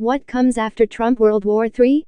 What comes after Trump World War III?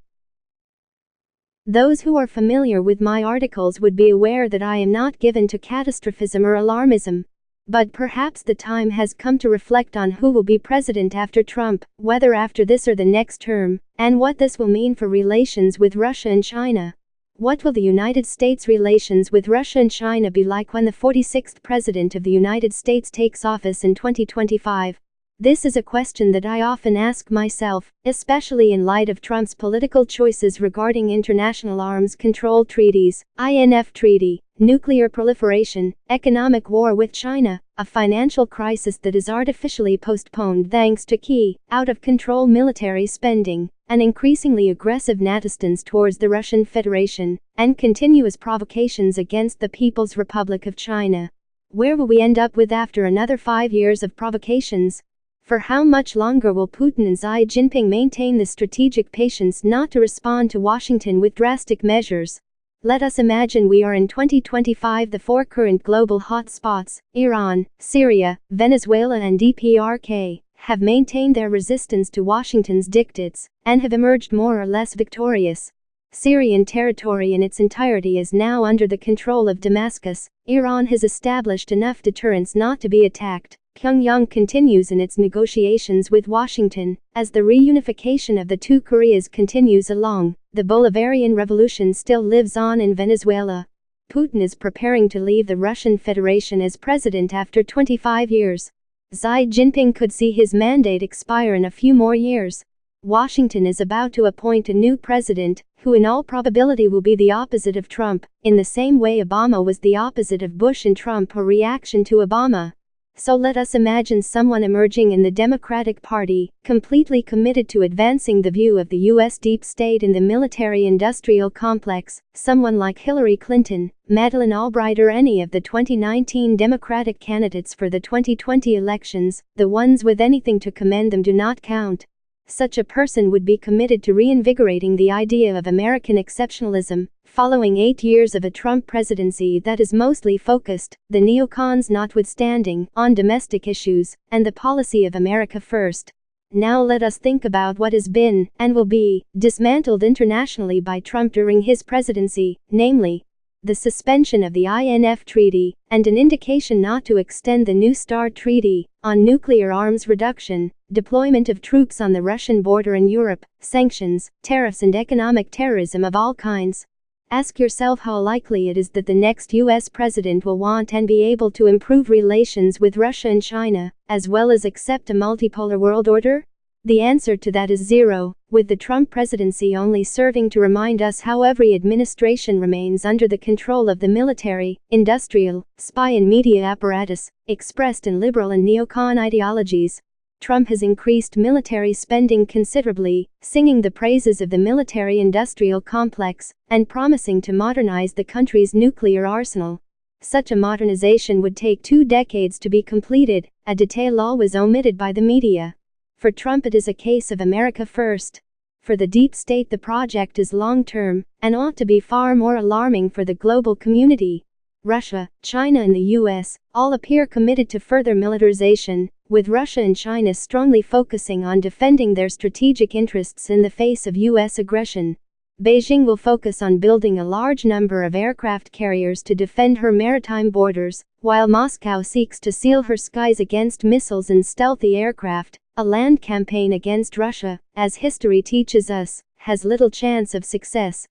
Those who are familiar with my articles would be aware that I am not given to catastrophism or alarmism. But perhaps the time has come to reflect on who will be president after Trump, whether after this or the next term, and what this will mean for relations with Russia and China. What will the United States' relations with Russia and China be like when the 46th President of the United States takes office in 2025? This is a question that I often ask myself, especially in light of Trump's political choices regarding international arms control treaties, INF Treaty, nuclear proliferation, economic war with China, a financial crisis that is artificially postponed thanks to QE, out of control military spending, an increasingly aggressive NATO stance towards the Russian Federation, and continuous provocations against the People's Republic of China. Where will we end up with after another five years of provocations? For how much longer will Putin and Xi Jinping maintain the strategic patience not to respond to Washington with drastic measures? Let us imagine we are in 2025 the four current global hotspots, Iran, Syria, Venezuela and DPRK, have maintained their resistance to Washington's dictates, and have emerged more or less victorious. Syrian territory in its entirety is now under the control of Damascus. Iran has established enough deterrence not to be attacked. Pyongyang continues in its negotiations with Washington, as the reunification of the two Koreas continues along, the Bolivarian Revolution still lives on in Venezuela. Putin is preparing to leave the Russian Federation as president after 25 years. Xi Jinping could see his mandate expire in a few more years. Washington is about to appoint a new president, who in all probability will be the opposite of Trump, in the same way Obama was the opposite of Bush and Trump a reaction to Obama. So let us imagine someone emerging in the Democratic Party, completely committed to advancing the view of the US deep state in the military industrial complex, someone like Hillary Clinton, Madeleine Albright, or any of the 2019 Democratic candidates for the 2020 elections, the ones with anything to commend them do not count. Such a person would be committed to reinvigorating the idea of American exceptionalism, following eight years of a Trump presidency that is mostly focused, the neocons notwithstanding, on domestic issues and the policy of America first. Now let us think about what has been, and will be, dismantled internationally by Trump during his presidency, namely, the suspension of the INF Treaty, and an indication not to extend the New START Treaty on nuclear arms reduction, deployment of troops on the Russian border in Europe, sanctions, tariffs, and economic terrorism of all kinds. Ask yourself how likely it is that the next US president will want and be able to improve relations with Russia and China, as well as accept a multipolar world order? The answer to that is zero, with the Trump presidency only serving to remind us how every administration remains under the control of the military, industrial, spy and media apparatus, expressed in liberal and neocon ideologies. Trump has increased military spending considerably, singing the praises of the military industrial complex, and promising to modernize the country's nuclear arsenal. Such a modernization would take two decades to be completed, a detail always omitted by the media. For Trump, it is a case of America first. For the deep state, the project is long term and ought to be far more alarming for the global community. Russia, China, and the US all appear committed to further militarization, with Russia and China strongly focusing on defending their strategic interests in the face of US aggression. Beijing will focus on building a large number of aircraft carriers to defend her maritime borders, while Moscow seeks to seal her skies against missiles and stealthy aircraft. A land campaign against Russia, as history teaches us, has little chance of success.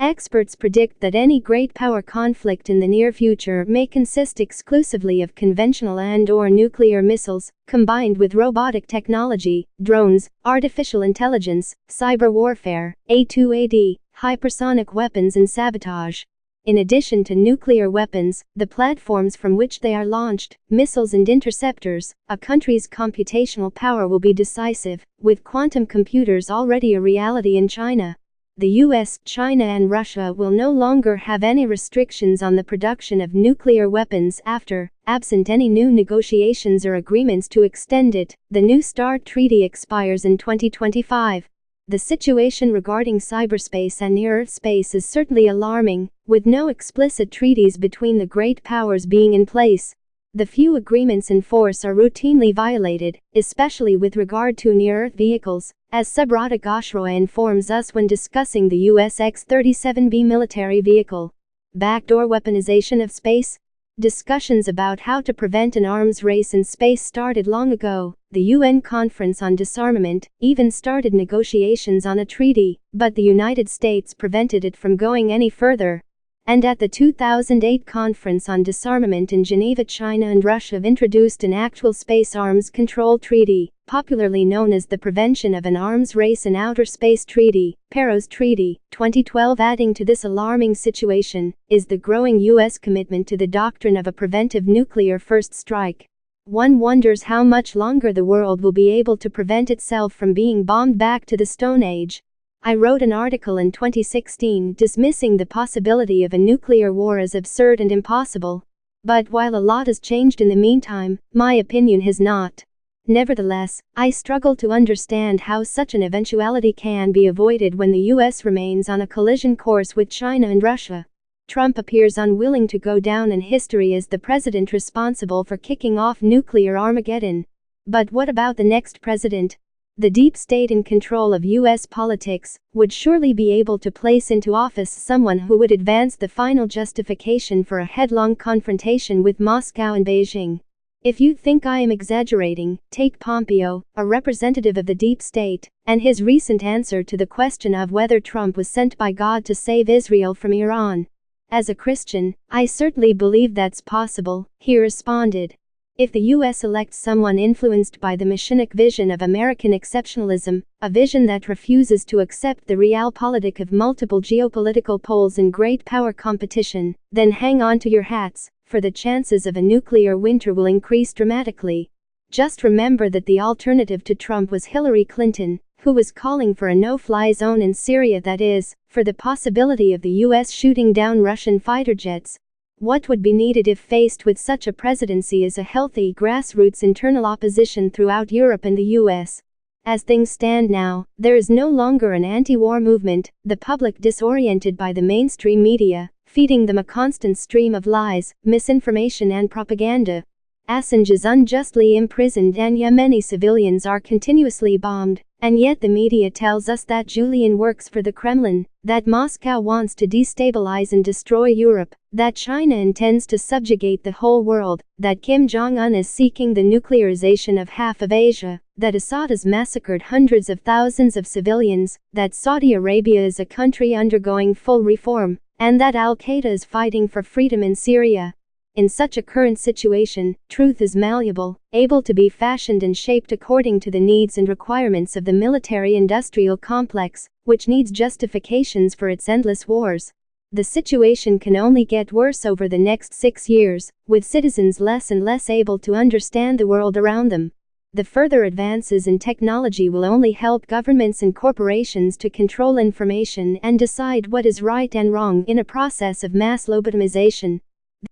Experts predict that any great power conflict in the near future may consist exclusively of conventional and or nuclear missiles, combined with robotic technology, drones, artificial intelligence, cyber warfare, A2AD, hypersonic weapons and sabotage. In addition to nuclear weapons, the platforms from which they are launched, missiles and interceptors, a country's computational power will be decisive, with quantum computers already a reality in China. The US, China, and Russia will no longer have any restrictions on the production of nuclear weapons after, absent any new negotiations or agreements to extend it, the New START treaty expires in 2025. The situation regarding cyberspace and near Earth space is certainly alarming, with no explicit treaties between the great powers being in place. The few agreements in force are routinely violated, especially with regard to near Earth vehicles, as Subrata Ghoshroy informs us when discussing the US X 37B military vehicle. Backdoor weaponization of space? Discussions about how to prevent an arms race in space started long ago. The UN Conference on Disarmament even started negotiations on a treaty, but the United States prevented it from going any further and at the 2008 Conference on Disarmament in Geneva, China and Russia have introduced an actual space arms control treaty, popularly known as the Prevention of an Arms Race in Outer Space Treaty, PAROS Treaty. 2012 Adding to this alarming situation is the growing U.S. commitment to the doctrine of a preventive nuclear first strike. One wonders how much longer the world will be able to prevent itself from being bombed back to the Stone Age. I wrote an article in 2016 dismissing the possibility of a nuclear war as absurd and impossible. But while a lot has changed in the meantime, my opinion has not. Nevertheless, I struggle to understand how such an eventuality can be avoided when the US remains on a collision course with China and Russia. Trump appears unwilling to go down in history as the president responsible for kicking off nuclear Armageddon. But what about the next president? The deep state in control of US politics would surely be able to place into office someone who would advance the final justification for a headlong confrontation with Moscow and Beijing. If you think I am exaggerating, take Pompeo, a representative of the deep state, and his recent answer to the question of whether Trump was sent by God to save Israel from Iran. As a Christian, I certainly believe that's possible, he responded. If the US elects someone influenced by the machinic vision of American exceptionalism, a vision that refuses to accept the realpolitik of multiple geopolitical poles and great power competition, then hang on to your hats, for the chances of a nuclear winter will increase dramatically. Just remember that the alternative to Trump was Hillary Clinton, who was calling for a no fly zone in Syria that is, for the possibility of the US shooting down Russian fighter jets, what would be needed if faced with such a presidency is a healthy grassroots internal opposition throughout Europe and the US. As things stand now, there is no longer an anti war movement, the public disoriented by the mainstream media, feeding them a constant stream of lies, misinformation, and propaganda. Assange is unjustly imprisoned, and Yemeni civilians are continuously bombed. And yet the media tells us that Julian works for the Kremlin, that Moscow wants to destabilize and destroy Europe, that China intends to subjugate the whole world, that Kim Jong un is seeking the nuclearization of half of Asia, that Assad has massacred hundreds of thousands of civilians, that Saudi Arabia is a country undergoing full reform, and that Al Qaeda is fighting for freedom in Syria. In such a current situation, truth is malleable, able to be fashioned and shaped according to the needs and requirements of the military industrial complex, which needs justifications for its endless wars. The situation can only get worse over the next six years, with citizens less and less able to understand the world around them. The further advances in technology will only help governments and corporations to control information and decide what is right and wrong in a process of mass lobotomization,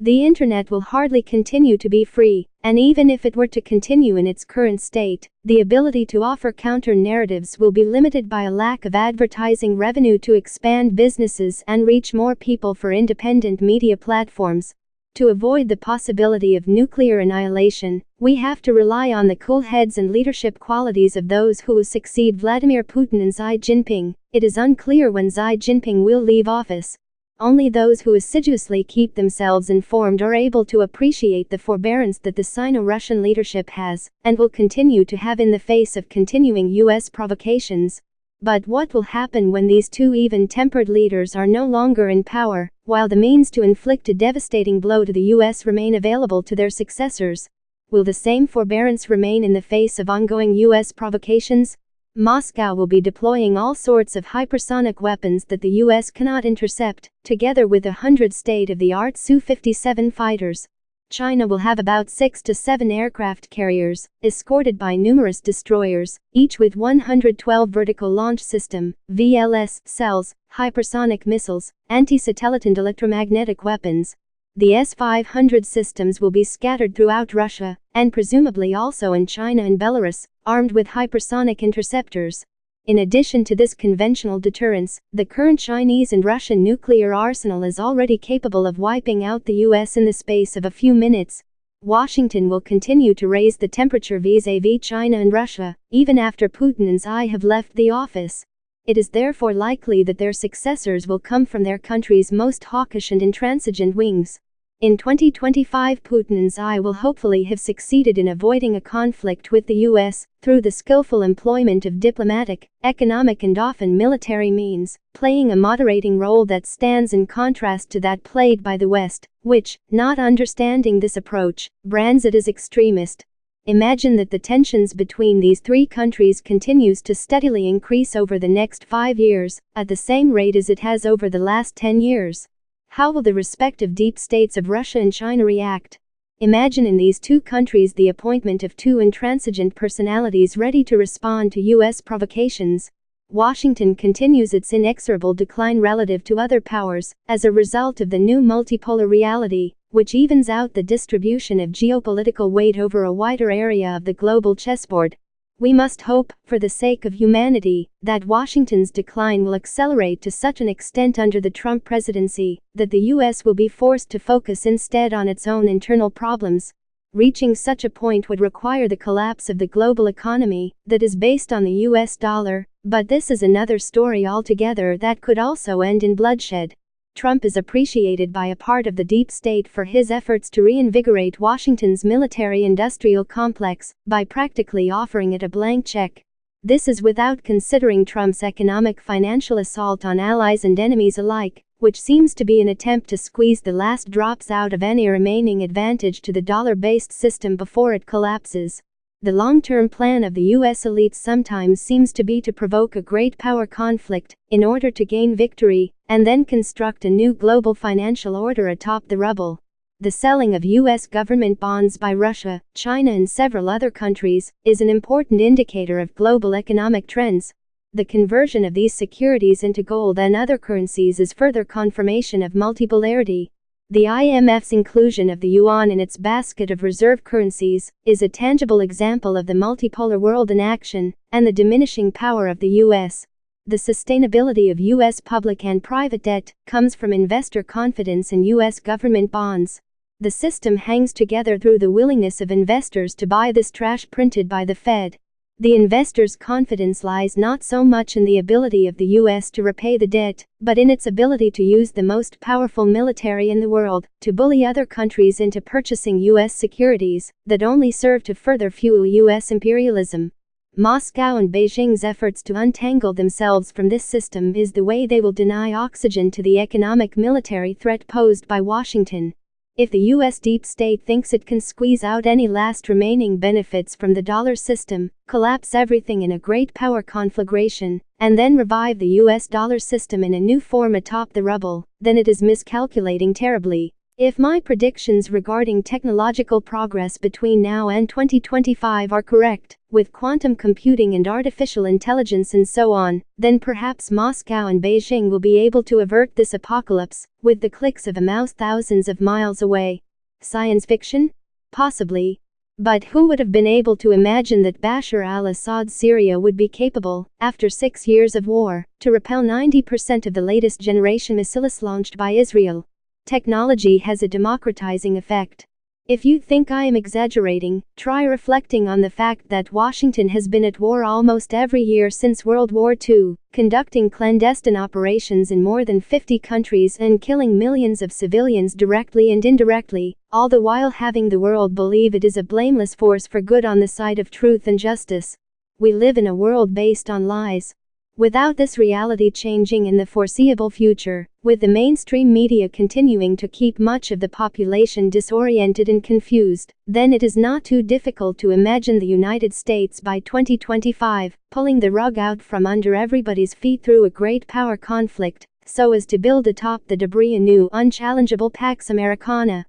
the internet will hardly continue to be free, and even if it were to continue in its current state, the ability to offer counter narratives will be limited by a lack of advertising revenue to expand businesses and reach more people for independent media platforms. To avoid the possibility of nuclear annihilation, we have to rely on the cool heads and leadership qualities of those who succeed Vladimir Putin and Xi Jinping. It is unclear when Xi Jinping will leave office, only those who assiduously keep themselves informed are able to appreciate the forbearance that the Sino Russian leadership has, and will continue to have in the face of continuing U.S. provocations. But what will happen when these two even tempered leaders are no longer in power, while the means to inflict a devastating blow to the U.S. remain available to their successors? Will the same forbearance remain in the face of ongoing U.S. provocations? Moscow will be deploying all sorts of hypersonic weapons that the US cannot intercept, together with a hundred state-of-the-art Su-57 fighters. China will have about 6 to 7 aircraft carriers, escorted by numerous destroyers, each with 112 vertical launch system, VLS, cells, hypersonic missiles, anti-satellite and electromagnetic weapons, the S-500 systems will be scattered throughout Russia, and presumably also in China and Belarus, armed with hypersonic interceptors. In addition to this conventional deterrence, the current Chinese and Russian nuclear arsenal is already capable of wiping out the US in the space of a few minutes. Washington will continue to raise the temperature vis-a-vis China and Russia, even after Putin and have left the office. It is therefore likely that their successors will come from their country's most hawkish and intransigent wings. In 2025 Putin and will hopefully have succeeded in avoiding a conflict with the US through the skillful employment of diplomatic, economic and often military means, playing a moderating role that stands in contrast to that played by the West, which, not understanding this approach, brands it as extremist. Imagine that the tensions between these three countries continues to steadily increase over the next five years, at the same rate as it has over the last 10 years. How will the respective deep states of Russia and China react? Imagine in these two countries the appointment of two intransigent personalities ready to respond to U.S. provocations. Washington continues its inexorable decline relative to other powers as a result of the new multipolar reality, which evens out the distribution of geopolitical weight over a wider area of the global chessboard. We must hope, for the sake of humanity, that Washington's decline will accelerate to such an extent under the Trump presidency that the U.S. will be forced to focus instead on its own internal problems. Reaching such a point would require the collapse of the global economy that is based on the US dollar, but this is another story altogether that could also end in bloodshed. Trump is appreciated by a part of the deep state for his efforts to reinvigorate Washington's military industrial complex by practically offering it a blank check. This is without considering Trump's economic financial assault on allies and enemies alike, which seems to be an attempt to squeeze the last drops out of any remaining advantage to the dollar based system before it collapses. The long-term plan of the US elites sometimes seems to be to provoke a great power conflict in order to gain victory and then construct a new global financial order atop the rubble. The selling of US government bonds by Russia, China and several other countries is an important indicator of global economic trends. The conversion of these securities into gold and other currencies is further confirmation of multipolarity. The IMF's inclusion of the yuan in its basket of reserve currencies is a tangible example of the multipolar world in action and the diminishing power of the US. The sustainability of US public and private debt comes from investor confidence in US government bonds. The system hangs together through the willingness of investors to buy this trash printed by the Fed. The investor's confidence lies not so much in the ability of the US to repay the debt, but in its ability to use the most powerful military in the world to bully other countries into purchasing US securities that only serve to further fuel US imperialism. Moscow and Beijing's efforts to untangle themselves from this system is the way they will deny oxygen to the economic military threat posed by Washington. If the US deep state thinks it can squeeze out any last remaining benefits from the dollar system, collapse everything in a great power conflagration, and then revive the US dollar system in a new form atop the rubble, then it is miscalculating terribly. If my predictions regarding technological progress between now and 2025 are correct, with quantum computing and artificial intelligence and so on, then perhaps Moscow and Beijing will be able to avert this apocalypse with the clicks of a mouse thousands of miles away. Science fiction? Possibly. But who would have been able to imagine that Bashar al Assad's Syria would be capable, after six years of war, to repel 90% of the latest generation missiles launched by Israel? Technology has a democratizing effect. If you think I am exaggerating, try reflecting on the fact that Washington has been at war almost every year since World War II, conducting clandestine operations in more than 50 countries and killing millions of civilians directly and indirectly, all the while having the world believe it is a blameless force for good on the side of truth and justice. We live in a world based on lies, Without this reality changing in the foreseeable future, with the mainstream media continuing to keep much of the population disoriented and confused, then it is not too difficult to imagine the United States by 2025 pulling the rug out from under everybody's feet through a great power conflict, so as to build atop the debris a new unchallengeable Pax Americana.